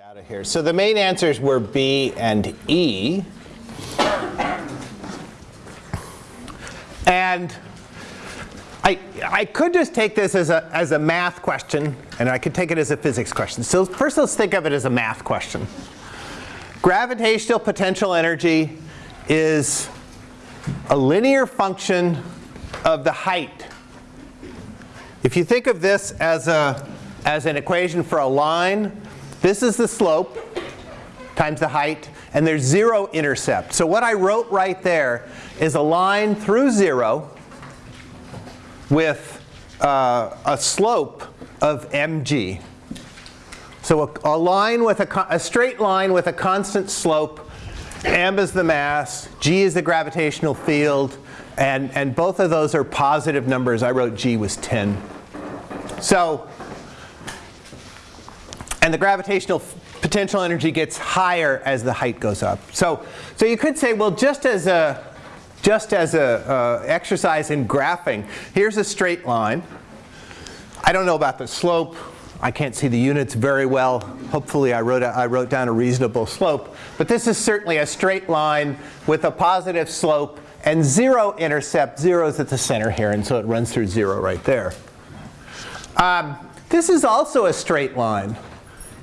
out of here. So the main answers were B and E. And I, I could just take this as a, as a math question, and I could take it as a physics question. So first let's think of it as a math question. Gravitational potential energy is a linear function of the height. If you think of this as, a, as an equation for a line, this is the slope times the height, and there's zero intercept. So what I wrote right there is a line through zero with uh, a slope of mg. So a, a line with a, a straight line with a constant slope, m is the mass, g is the gravitational field, and, and both of those are positive numbers. I wrote g was 10. So, and the gravitational potential energy gets higher as the height goes up. So, so you could say, well, just as a just as a uh, exercise in graphing, here's a straight line. I don't know about the slope. I can't see the units very well. Hopefully I wrote, a, I wrote down a reasonable slope. But this is certainly a straight line with a positive slope and zero intercept. Zero is at the center here, and so it runs through zero right there. Um, this is also a straight line.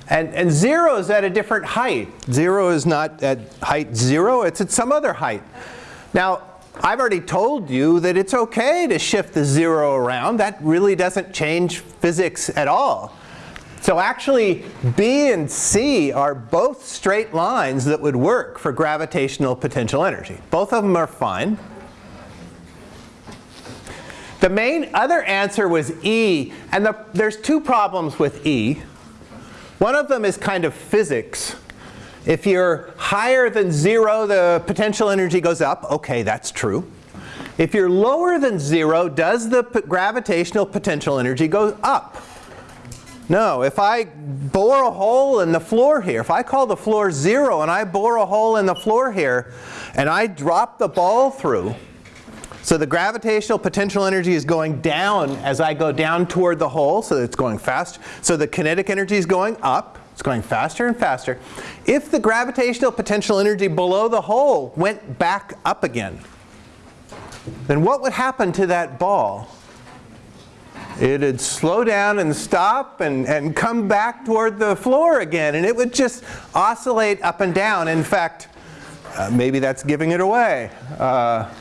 And, and zero is at a different height. Zero is not at height zero, it's at some other height. Now, I've already told you that it's okay to shift the zero around. That really doesn't change physics at all. So actually, B and C are both straight lines that would work for gravitational potential energy. Both of them are fine. The main other answer was E, and the, there's two problems with E. One of them is kind of physics. If you're higher than zero, the potential energy goes up. Okay, that's true. If you're lower than zero, does the gravitational potential energy go up? No, if I bore a hole in the floor here, if I call the floor zero and I bore a hole in the floor here and I drop the ball through, so the gravitational potential energy is going down as I go down toward the hole, so it's going fast. So the kinetic energy is going up. It's going faster and faster. If the gravitational potential energy below the hole went back up again, then what would happen to that ball? It'd slow down and stop and, and come back toward the floor again. And it would just oscillate up and down. In fact, uh, maybe that's giving it away. Uh,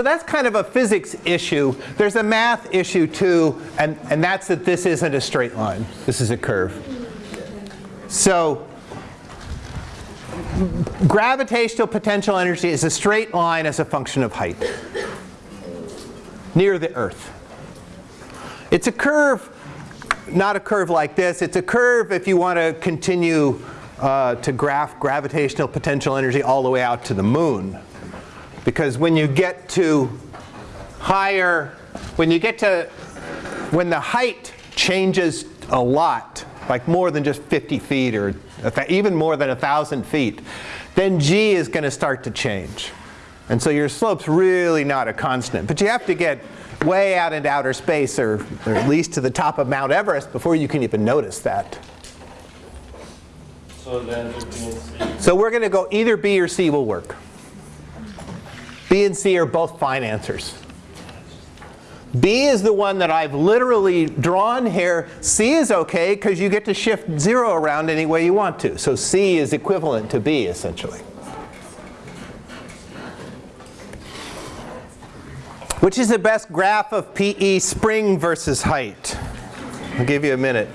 so that's kind of a physics issue. There's a math issue too, and, and that's that this isn't a straight line. This is a curve. So gravitational potential energy is a straight line as a function of height near the Earth. It's a curve, not a curve like this. It's a curve if you want to continue uh, to graph gravitational potential energy all the way out to the moon. Because when you get to higher, when you get to, when the height changes a lot, like more than just 50 feet or even more than 1,000 feet, then g is going to start to change. And so your slope's really not a constant. But you have to get way out into outer space or, or at least to the top of Mount Everest before you can even notice that. So then So we're going to go either B or C will work. B and C are both fine answers. B is the one that I've literally drawn here. C is okay because you get to shift 0 around any way you want to. So C is equivalent to B essentially. Which is the best graph of PE spring versus height? I'll give you a minute.